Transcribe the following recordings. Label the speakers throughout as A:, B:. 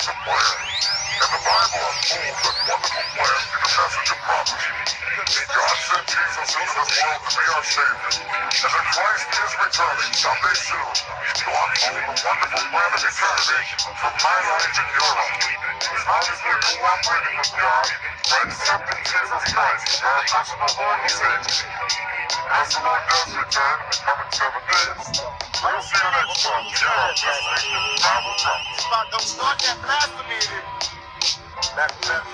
A: Awesome plan. And the Bible unfolds that wonderful plan in the message of prophecy. God sent Jesus into this world to be our Savior. And that Christ is returning someday soon to unfold the wonderful plan of eternity for my life and your life. As we're cooperating with God by accepting Jesus Christ as our personal Lord and Savior. As the Lord does return in the coming seven days, we'll see you next time on this station, Bible.
B: Don't start that fast that.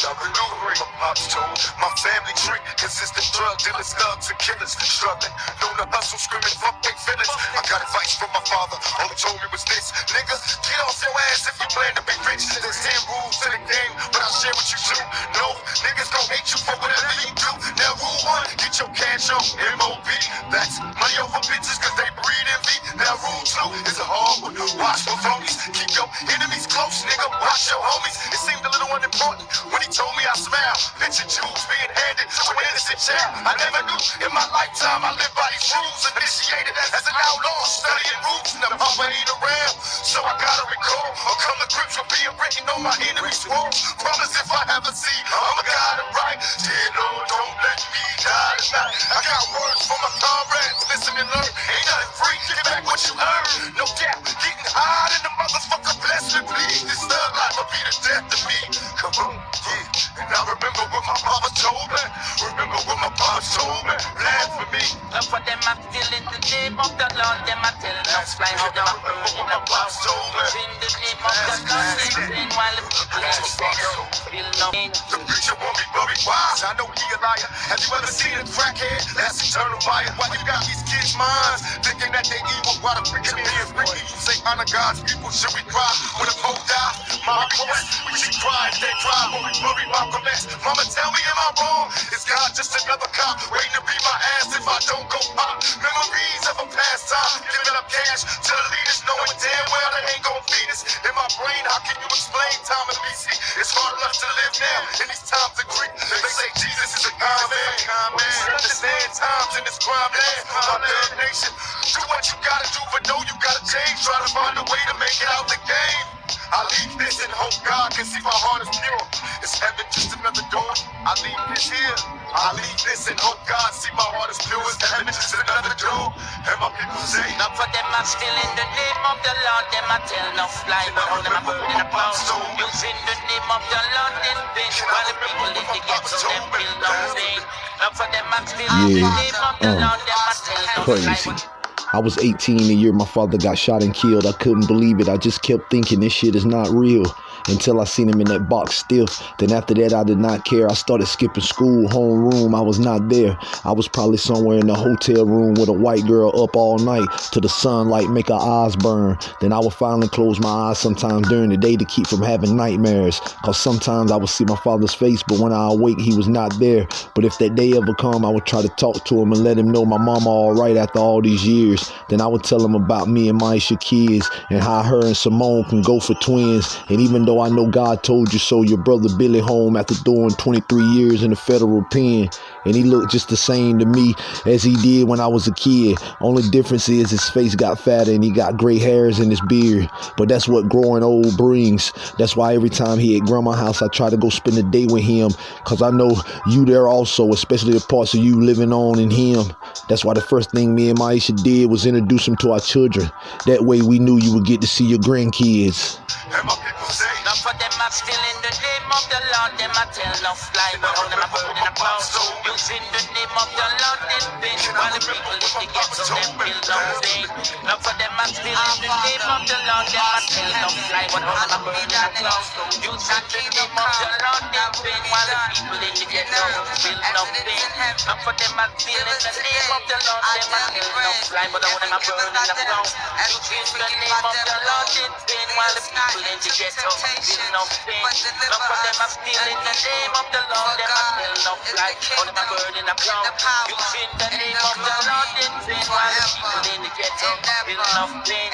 B: Y'all can do. My pops told my family tree consists of drug dealers, thugs, and killers. Struggling, known to hustle, screaming, fuck they feelings. I got advice from my father. All he told me was this, nigga, get off your ass if you plan to be rich. There's 10 rules to the game, but I'll share with you too. No, niggas gon' hate you for whatever you do. Now rule one, get your cash on MOB. That's money over bitches Now rule two is a hard one. Watch for phonies. Keep your enemies close, nigga. Watch your homies. It seemed a little unimportant when he told me I smile. Picture jewels being handed to an innocent child. I never knew in my lifetime I lived by these rules. Initiated as an outlaw, studying rules. Papa ain't around, so I gotta recall or come to grips with being written on my enemy's walls. Promise if I ever see, I'ma guide it right. Dear Lord, don't let me die tonight. I got words for my comrades. Listen and learn. Back what you earned. No doubt, getting high in the motherfucker. Bless me, please. This thug life will be the death of me. Come on, yeah. And I remember what my mama told me. Remember what my pops told me. Me.
C: Love for them, I still in the name of the Lord. Them I tell no fly how them I burn in the box. In the name of the Lord, the
B: preacher want me buried wise. I know he a liar. Have you ever seen a crackhead? That's eternal fire. Why you got these kids' minds thinking that they evil? Why the preacher is freaky? You say honor God's people. Should we cry when the pope die? My request, we should cry. They cry when we bury Malcolm X. Mama, tell me, am I wrong? Is God just another cop waiting to beat my ass if I don't go pop? Memories of a past time, giving up cash to the leaders, knowing damn well they ain't gonna feed now in these times of Greek. They say Jesus is a kind man. We should understand times in this crime land. My damn nation, do what you gotta do, but know you gotta change. Try to find a way to make it out the game. I leave this and hope God can see my heart is pure. Is heaven just another door? I leave this here. I leave this and hope God see my heart is pure. Is heaven just another door? And my people say,
C: Love for them, I'm still in the name of the Lord. Them I tell no fly, but all them I put in a box. Using in the people in the ghetto, them feel no pain. Love for them, I'm still in the
D: Yeah,
C: name of the
D: uh,
C: Lord. Them I tell no
D: crazy. I was 18 the year my father got shot and killed. I couldn't believe it. I just kept thinking this shit is not real until I seen him in that box stiff. Then after that, I did not care. I started skipping school, homeroom. I was not there. I was probably somewhere in the hotel room with a white girl up all night till the sunlight make her eyes burn. Then I would finally close my eyes sometimes during the day to keep from having nightmares. Cause sometimes I would see my father's face, but when I awake, he was not there. But if that day ever come, I would try to talk to him and let him know my mama all right after all these years. Then I would tell him about me and Maisha kids and how her and Simone can go for twins. And even though I know God told you so, your brother Billy home after doing 23 years in the federal pen. And he looked just the same to me as he did when I was a kid. Only difference is his face got fatter and he got gray hairs in his beard. But that's what growing old brings. That's why every time he at grandma's house, I try to go spend the day with him. Cause I know you there also, especially the parts of you living on in him. That's why the first thing me and Maisha did was introduce him to our children. That way we knew you would get to see your grandkids.
C: For them, I'm still in the name of the Lord. Them I tell no fly, but all them I put in a box. Using the name of the Lord in vain. While the people in the ghetto, them feel no pain. Love for them, I'm still in the name of the Lord. Them I tell no fly, but all them I put in a box. Using the name of the Lord in vain. While the people in the ghetto feel no pain. Love for them, I'm still in the name of the Lord. Them I tell no fly, but all them I put in a box. Using the name of the Lord in vain. While the people in the ghetto feel no pain. Love for them, I'm in the name of the Lord. Them I tell no fly, all them I burn in a cloud. Using the name of the Lord in vain. While the people in the ghetto feel no pain.